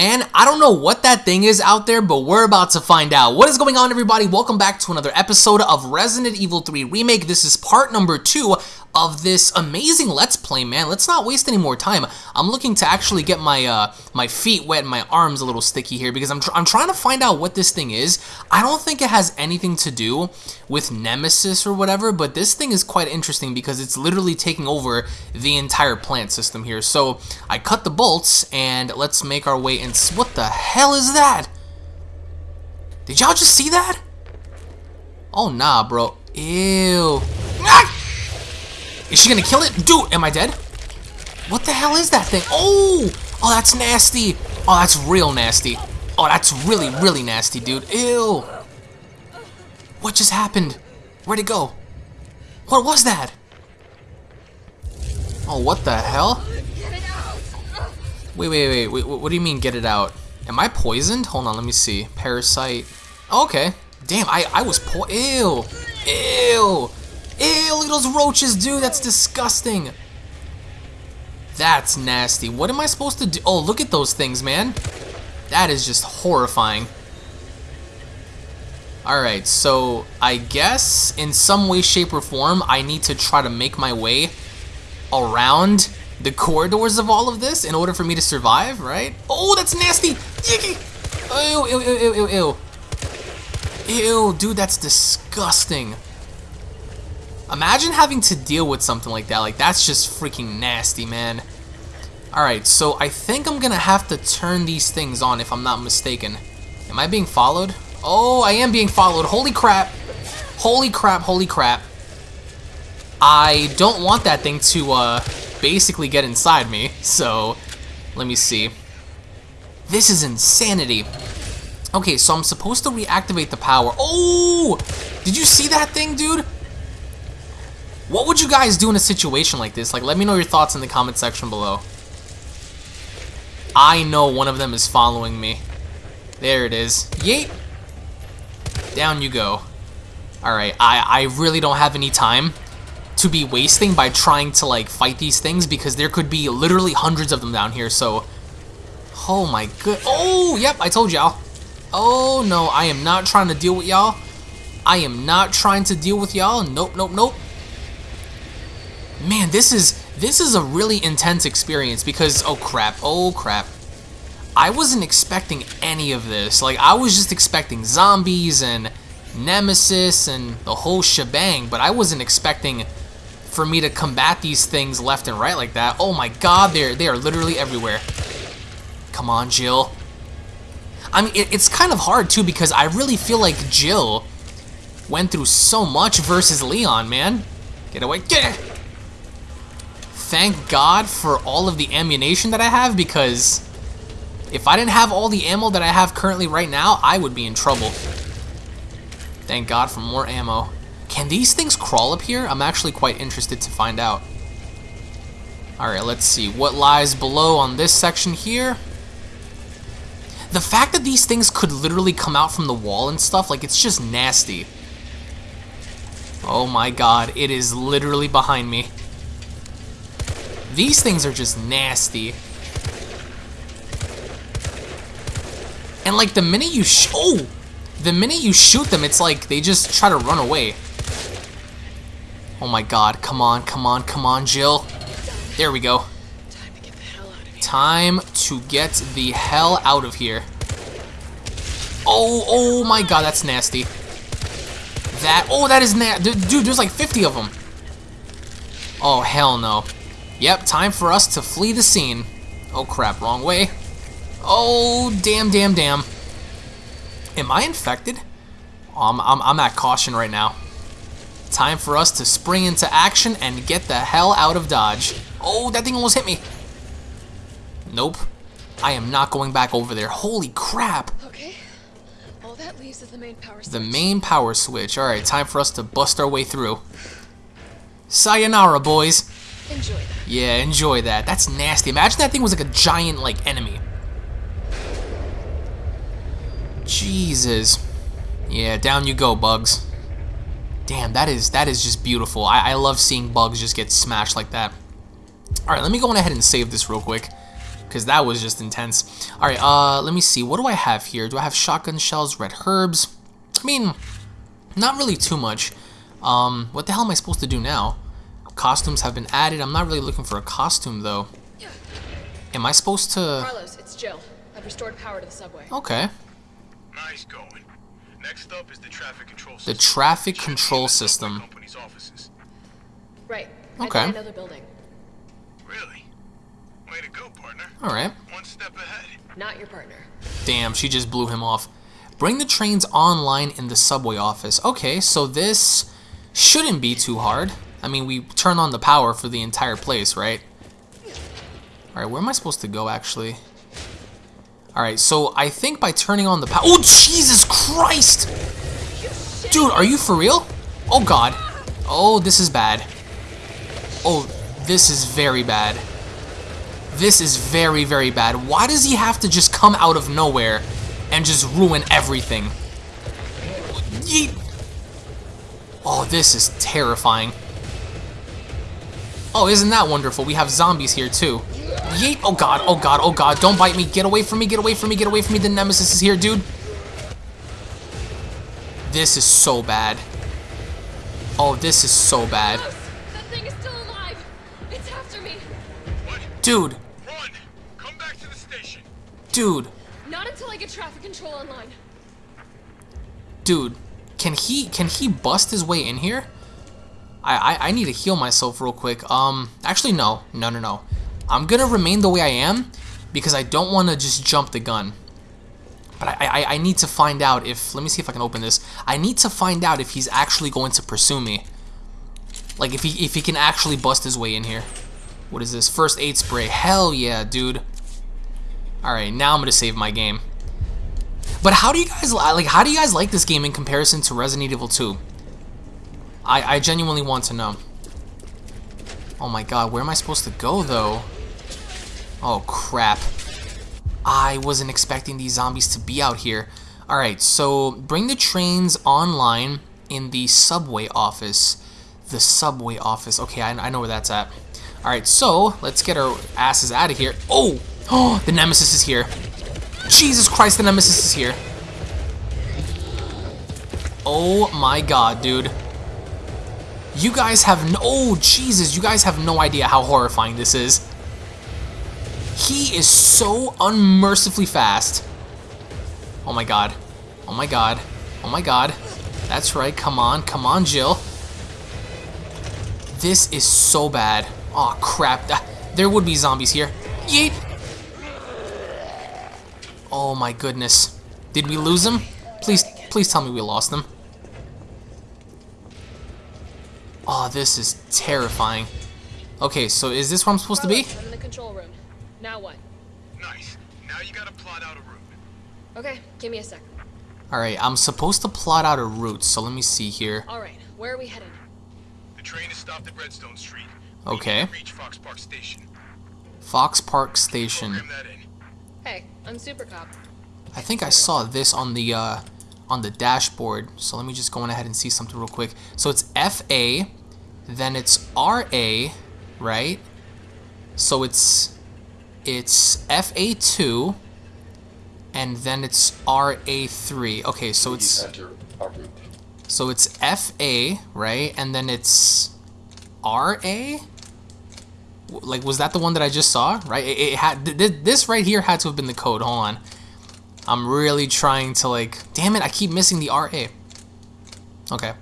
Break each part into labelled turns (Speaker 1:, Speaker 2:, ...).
Speaker 1: Man, I don't know what that thing is out there, but we're about to find out. What is going on, everybody? Welcome back to another episode of Resident Evil 3 Remake. This is part number two of this amazing Let's Play, man. Let's not waste any more time. I'm looking to actually get my uh, my feet wet and my arms a little sticky here because I'm, tr I'm trying to find out what this thing is. I don't think it has anything to do with Nemesis or whatever, but this thing is quite interesting because it's literally taking over the entire plant system here. So I cut the bolts and let's make our way in. What the hell is that? Did y'all just see that? Oh, nah, bro. Ew. Ah! Is she gonna kill it? Dude, am I dead? What the hell is that thing? Oh! Oh, that's nasty. Oh, that's real nasty. Oh, that's really, really nasty, dude. Ew. What just happened? Where'd it go? What was that? Oh, what the hell? Wait, wait, wait, wait. What do you mean, get it out? Am I poisoned? Hold on, let me see. Parasite. Oh, okay. Damn, I, I was po- Ew. Ew. Ew, look at those roaches, dude. That's disgusting. That's nasty. What am I supposed to do? Oh, look at those things, man. That is just horrifying. Alright, so I guess in some way, shape, or form, I need to try to make my way around the corridors of all of this in order for me to survive, right? Oh, that's nasty! Ew, ew, ew, ew, ew, ew. Ew, dude, that's disgusting. Imagine having to deal with something like that. Like, that's just freaking nasty, man. Alright, so I think I'm gonna have to turn these things on if I'm not mistaken. Am I being followed? Oh, I am being followed. Holy crap. Holy crap, holy crap. I don't want that thing to, uh, basically get inside me. So, let me see. This is insanity. Okay, so I'm supposed to reactivate the power. Oh! Did you see that thing, dude? What would you guys do in a situation like this? Like, let me know your thoughts in the comment section below. I know one of them is following me. There it is. Yeet! Down you go. Alright, I, I really don't have any time to be wasting by trying to, like, fight these things because there could be literally hundreds of them down here, so... Oh my good... Oh, yep, I told y'all. Oh, no, I am not trying to deal with y'all. I am not trying to deal with y'all. Nope, nope, nope man, this is this is a really intense experience because oh crap, oh crap. I wasn't expecting any of this. Like I was just expecting zombies and nemesis and the whole shebang, but I wasn't expecting for me to combat these things left and right like that. Oh my god, they're they are literally everywhere. Come on, Jill. I mean, it, it's kind of hard too because I really feel like Jill went through so much versus Leon, man. Get away, get it! Thank God for all of the ammunition that I have because if I didn't have all the ammo that I have currently right now, I would be in trouble. Thank God for more ammo. Can these things crawl up here? I'm actually quite interested to find out. Alright, let's see. What lies below on this section here? The fact that these things could literally come out from the wall and stuff, like, it's just nasty. Oh my god, it is literally behind me. These things are just nasty. And like the minute you oh, the minute you shoot them, it's like they just try to run away. Oh my god, come on, come on, come on, Jill. There we go. Time to get the hell out of here. Oh, oh my god, that's nasty. That, oh, that is nasty. Dude, there's like 50 of them. Oh, hell no. Yep, time for us to flee the scene. Oh crap, wrong way. Oh, damn, damn, damn. Am I infected? Oh, I'm, I'm, I'm at caution right now. Time for us to spring into action and get the hell out of Dodge. Oh, that thing almost hit me. Nope. I am not going back over there. Holy crap.
Speaker 2: Okay. All that leaves is the main power switch.
Speaker 1: The main power switch. Alright, time for us to bust our way through. Sayonara, boys.
Speaker 2: Enjoy that.
Speaker 1: Yeah, enjoy that. That's nasty. Imagine that thing was like a giant, like, enemy. Jesus. Yeah, down you go, bugs. Damn, that is that is just beautiful. I, I love seeing bugs just get smashed like that. Alright, let me go on ahead and save this real quick. because that was just intense. All right, uh, let me see. What do I have here? Do I have shotgun shells, red herbs? I mean, not really too much. Um, what the hell am I supposed to do now? Costumes have been added. I'm not really looking for a costume though. Am I supposed to?
Speaker 2: Carlos, it's Jill. I've restored power to the subway.
Speaker 1: Okay.
Speaker 3: Nice going. Next up is the traffic control system.
Speaker 1: The traffic
Speaker 3: Should be in
Speaker 1: control system.
Speaker 2: Right.
Speaker 1: Okay.
Speaker 2: Another building.
Speaker 3: Really? Way to go, partner.
Speaker 1: All right.
Speaker 3: One step ahead.
Speaker 2: Not your partner.
Speaker 1: Damn, she just blew him off. Bring the trains online in the subway office. Okay, so this shouldn't be too hard. I mean, we turn on the power for the entire place, right? Alright, where am I supposed to go, actually? Alright, so I think by turning on the power... Oh, Jesus Christ! Dude, are you for real? Oh, God. Oh, this is bad. Oh, this is very bad. This is very, very bad. Why does he have to just come out of nowhere and just ruin everything? Yeet. Oh, this is terrifying. Oh, isn't that wonderful? We have zombies here, too. Yeet. Oh, God. Oh, God. Oh, God. Don't bite me. Get away from me. Get away from me. Get away from me. The Nemesis is here, dude. This is so bad. Oh, this is so bad.
Speaker 2: Carlos, that thing is still alive. It's after me.
Speaker 3: What?
Speaker 1: Dude.
Speaker 3: Run! Come back to the station.
Speaker 1: Dude.
Speaker 2: Not until I get traffic control online.
Speaker 1: Dude, can he can he bust his way in here? I, I I need to heal myself real quick. Um, actually no, no, no, no. I'm gonna remain the way I am because I don't want to just jump the gun. But I, I I need to find out if let me see if I can open this. I need to find out if he's actually going to pursue me. Like if he if he can actually bust his way in here. What is this? First aid spray. Hell yeah, dude. All right, now I'm gonna save my game. But how do you guys li- like? How do you guys like this game in comparison to Resident Evil 2? I I genuinely want to know. Oh my god, where am I supposed to go though? Oh crap! I wasn't expecting these zombies to be out here. All right, so bring the trains online in the subway office. The subway office. Okay, I, I know where that's at. All right, so let's get our asses out of here. Oh, oh, the nemesis is here. Jesus Christ, the Nemesis is here. Oh my god, dude. You guys have no- Oh, Jesus, you guys have no idea how horrifying this is. He is so unmercifully fast. Oh my god. Oh my god. Oh my god. That's right, come on, come on, Jill. This is so bad. Oh crap, ah, there would be zombies here. Yeet! Oh my goodness. Did we lose him? Please, please tell me we lost him. Oh, this is terrifying. Okay, so is this where I'm supposed to be?
Speaker 2: I'm in the control room. Now what?
Speaker 3: Nice. Now you gotta plot out a route.
Speaker 2: Okay, give me a sec.
Speaker 1: Alright, I'm supposed to plot out a route, so let me see here.
Speaker 2: All right, where are we headed?
Speaker 3: The train is stopped at Redstone Street.
Speaker 1: Okay.
Speaker 3: Need to reach Fox Park Station.
Speaker 1: Fox Park Station.
Speaker 3: Program that in.
Speaker 2: Hey, I'm Super Cop.
Speaker 1: I think I saw this on the uh, on the dashboard. So let me just go on ahead and see something real quick. So it's FA, then it's RA, right? So it's it's FA2, and then it's RA3. Okay, so it's
Speaker 4: enter a route.
Speaker 1: so it's FA, right? And then it's RA? Like, was that the one that I just saw? Right? It, it had th- this right here had to have been the code. Hold on. I'm really trying to like. Damn it! I keep missing the RA. Okay,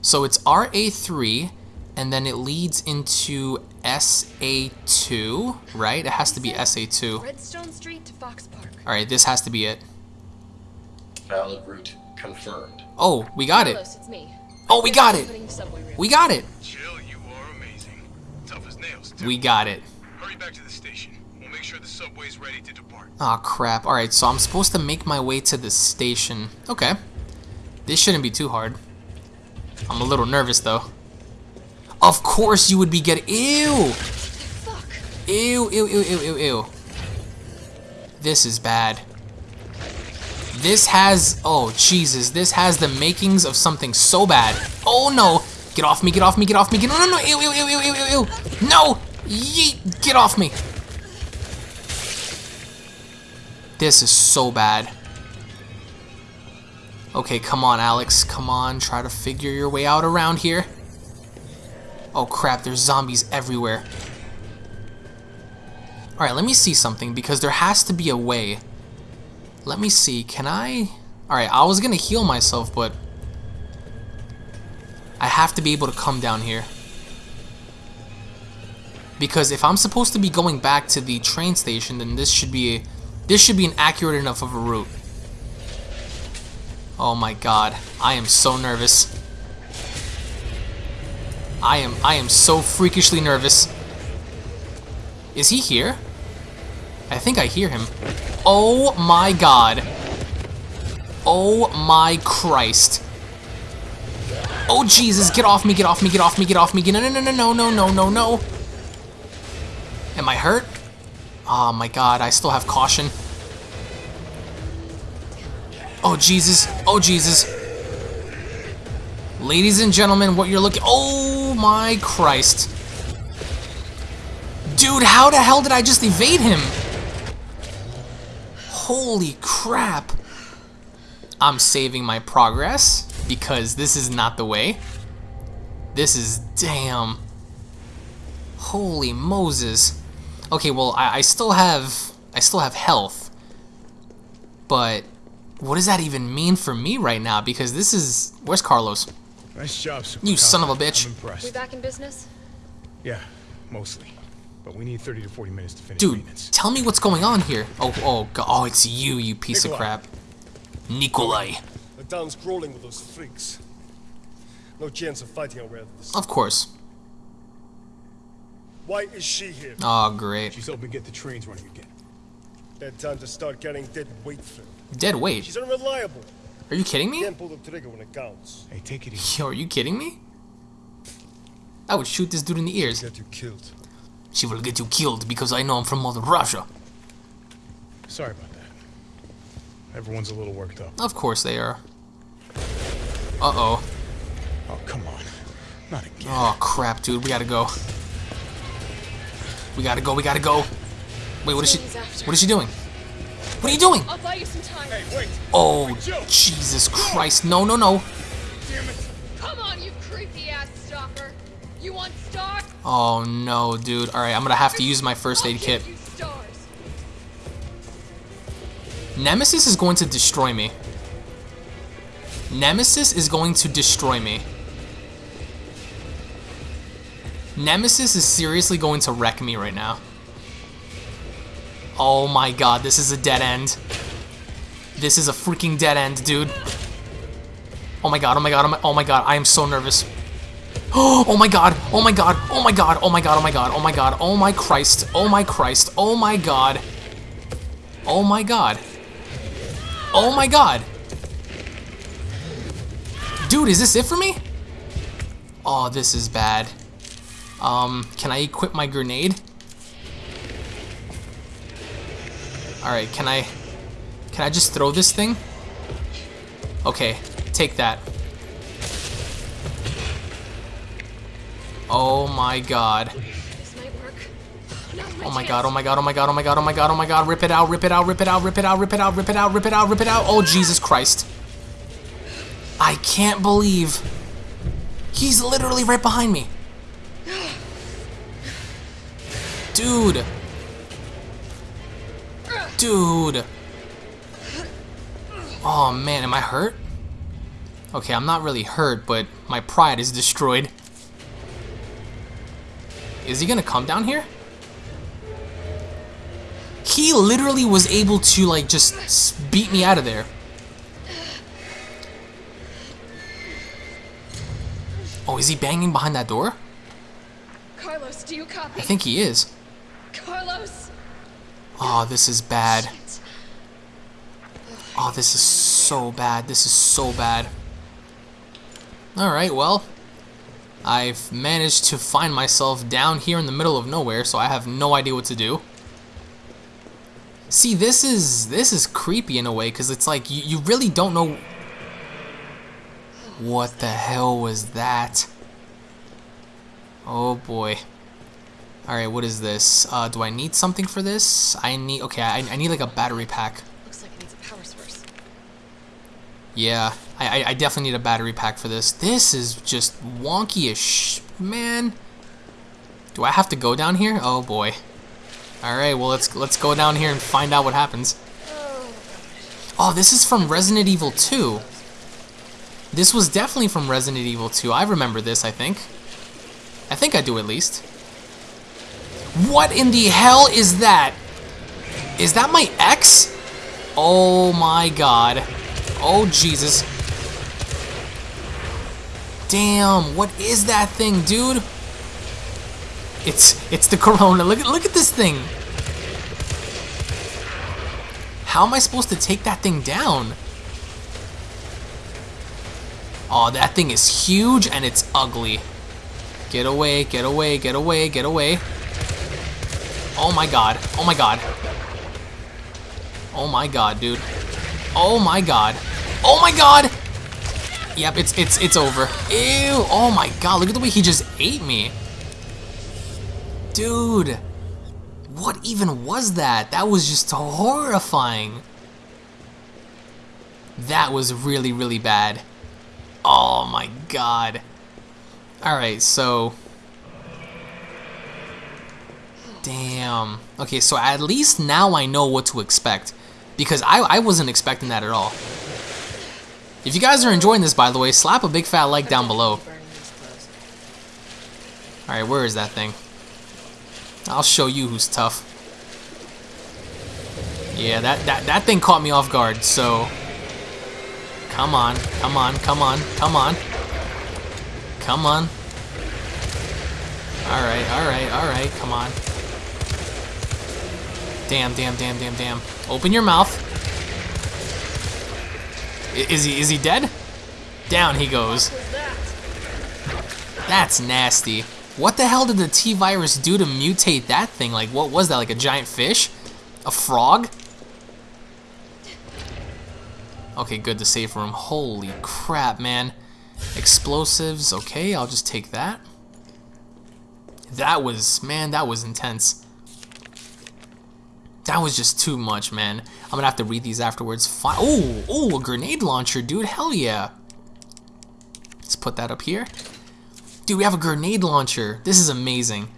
Speaker 1: so it's RA3, and then it leads into SA2, right? It has to be SA2.
Speaker 2: Redstone Street to Fox Park.
Speaker 1: All right, this has to be it.
Speaker 4: Valid route confirmed.
Speaker 1: Oh, we got it.
Speaker 2: Carlos, it's me.
Speaker 1: Oh, we got it.
Speaker 2: Putting the subway rail.
Speaker 1: We got it.
Speaker 3: Jill, you are amazing. Tough as nails, too.
Speaker 1: We got it.
Speaker 3: Hurry back to the station. We'll make sure the subway's ready to depart.
Speaker 1: Oh crap. Alright, so I'm supposed to make my way to the station. Okay. This shouldn't be too hard. I'm a little nervous though. Of course you would be getting. Ew! Ew, ew, ew, ew, ew, ew. This is bad. This has. Oh, Jesus. This has the makings of something so bad. Oh no! Get off me, get off me, get off me. Get, no, no, no. Ew, ew, ew, ew, ew, ew. No! Yeet! Get off me. This is so bad. Okay, come on, Alex. Come on, try to figure your way out around here. Oh crap, there's zombies everywhere. Alright, let me see something, because there has to be a way. Let me see, can I... Alright, I was gonna heal myself, but... I have to be able to come down here. Because if I'm supposed to be going back to the train station, then this should be... This should be an accurate enough of a route. Oh my god, I am so nervous. I am I am so freakishly nervous. Is he here? I think I hear him. Oh my god. Oh my Christ. Oh Jesus, get off me, get off me, get off me, get off me. No no no no no no no no no. Am I hurt? Oh my god, I still have caution. Oh Jesus, oh Jesus. Ladies and gentlemen, what you're looking- Oh my Christ. Dude, how the hell did I just evade him? Holy crap. I'm saving my progress because this is not the way. This is damn. Holy Moses. Okay, well, I, I still have I still have health. But what does that even mean for me right now? Because this is where's Carlos?
Speaker 5: Nice job, Super
Speaker 1: You
Speaker 5: Cop.
Speaker 1: son of a bitch.
Speaker 5: I'm
Speaker 2: We
Speaker 5: impressed.
Speaker 2: back in business?
Speaker 5: Yeah, mostly. But we need 30 to 40 minutes to finish
Speaker 1: Dude,
Speaker 5: maintenance.
Speaker 1: tell me what's going on here. Oh, oh, God. oh, it's you, you piece of crap. Nikolai.
Speaker 6: The town's crawling with those freaks. No chance of fighting our way out of this.
Speaker 1: Of course.
Speaker 6: Why is she here?
Speaker 1: Oh, great.
Speaker 5: She's helping get the trains running again.
Speaker 6: Bad time to start getting dead weight, Phil.
Speaker 1: Dead weight.
Speaker 6: She's unreliable.
Speaker 1: Are you kidding me?
Speaker 6: Can't pull the trigger when it counts.
Speaker 5: Hey, take it easy.
Speaker 1: Yo, are you kidding me? I would shoot this dude in the ears.
Speaker 6: Get you killed.
Speaker 1: She will get you killed because I know I'm from Mother Russia.
Speaker 5: Sorry about that. Everyone's a little worked up.
Speaker 1: Of course they are. Uh-oh.
Speaker 5: Oh, come on. Not again.
Speaker 1: Oh, crap, dude. We gotta go. We gotta go, we gotta go. Wait, what is she... What is she doing? What are you doing?
Speaker 2: I'll buy you some time.
Speaker 5: Hey, wait!
Speaker 1: Oh, Jesus Christ. No, no, no.
Speaker 5: Damn it!
Speaker 2: Come on, you creepy ass stalker. You want stars?
Speaker 1: Oh, no, dude. Alright, I'm gonna have to use my first aid kit.
Speaker 2: give you stars.
Speaker 1: Nemesis is going to destroy me. Nemesis is going to destroy me. Nemesis is seriously going to wreck me right now. Oh my god, this is a dead end. This is a freaking dead end, dude. Oh my god, oh my god, oh my, oh my god, I am so nervous. Oh my god, oh my god, oh my god, oh my god, oh my god, oh my god, oh my Christ, oh my Christ, oh my god. Oh my god. Oh my god. Dude, is this it for me? Oh, this is bad. Um, can I equip my grenade? Alright, can I... Can I just throw this thing? Okay, take that. Oh my god. Oh my god, oh my god, oh my god, oh my god, oh my god, oh my god, rip it out, rip it out, rip it out, rip it out, rip it out, rip it out, rip it out, rip it out. Oh Jesus Christ. I can't believe he's literally right behind me. Dude. Dude. Oh man, am I hurt? Okay, I'm not really hurt, but my pride is destroyed. Is he gonna come down here? He literally was able to like just beat me out of there. Oh, is he banging behind that door?
Speaker 2: Carlos, do you copy?
Speaker 1: I think he is.
Speaker 2: Carlos.
Speaker 1: Oh, this is bad. Oh, this is so bad. This is so bad. Alright, well. I've managed to find myself down here in the middle of nowhere, so I have no idea what to do. See, this is this is creepy in a way, because it's like you, you really don't know... What the hell was that? Oh boy. Alright, what is this? Uh, do I need something for this? I need... Okay, I, I need like a battery pack.
Speaker 2: Looks like it needs a power source.
Speaker 1: Yeah, I, I, I definitely need a battery pack for this. This is just wonky as sh... Man. Do I have to go down here? Oh, boy. Alright, well, let's, let's go down here and find out what happens. Oh, this is from Resident Evil 2. This was definitely from Resident Evil 2. I remember this, I think. I think I do at least. What in the hell is that? Is that my ex? Oh my god. Oh Jesus. Damn, what is that thing, dude? It's it's the corona. Look at look at this thing. How am I supposed to take that thing down? Oh, that thing is huge and it's ugly. Get away, get away, get away, get away. Oh my god. Oh my god. Oh my god, dude. Oh my god. Oh my god! Yep, it's it's it's over. Ew! Oh my god, look at the way he just ate me. Dude. What even was that? That was just horrifying. That was really, really bad. Oh my god. Alright, so... Damn. Okay, so at least now I know what to expect. Because I, I wasn't expecting that at all. If you guys are enjoying this, by the way, slap a big fat like down below. Alright, where is that thing? I'll show you who's tough. Yeah, that, that, that thing caught me off guard, so... Come on, come on, come on, come on. Come on. Alright, alright, alright, come on. Damn, damn, damn, damn, damn. Open your mouth. Is he, is he dead? Down he goes. That's nasty. What the hell did the T-Virus do to mutate that thing? Like, what was that? Like a giant fish? A frog? Okay, good, the safe room. Holy crap, man. Explosives, okay, I'll just take that. That was, man, that was intense. That was just too much, man. I'm gonna have to read these afterwards. Fi oh, oh, a grenade launcher, dude, hell yeah. Let's put that up here. Dude, we have a grenade launcher. This is amazing.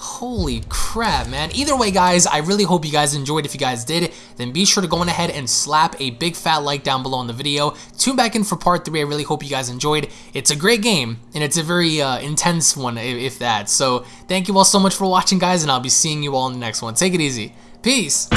Speaker 1: Holy crap, man. Either way, guys, I really hope you guys enjoyed. If you guys did, then be sure to go on ahead and slap a big fat like down below on the video. Tune back in for part 3. I really hope you guys enjoyed. It's a great game, and it's a very uh, intense one, if that. So, thank you all so much for watching, guys, and I'll be seeing you all in the next one. Take it easy. Peace.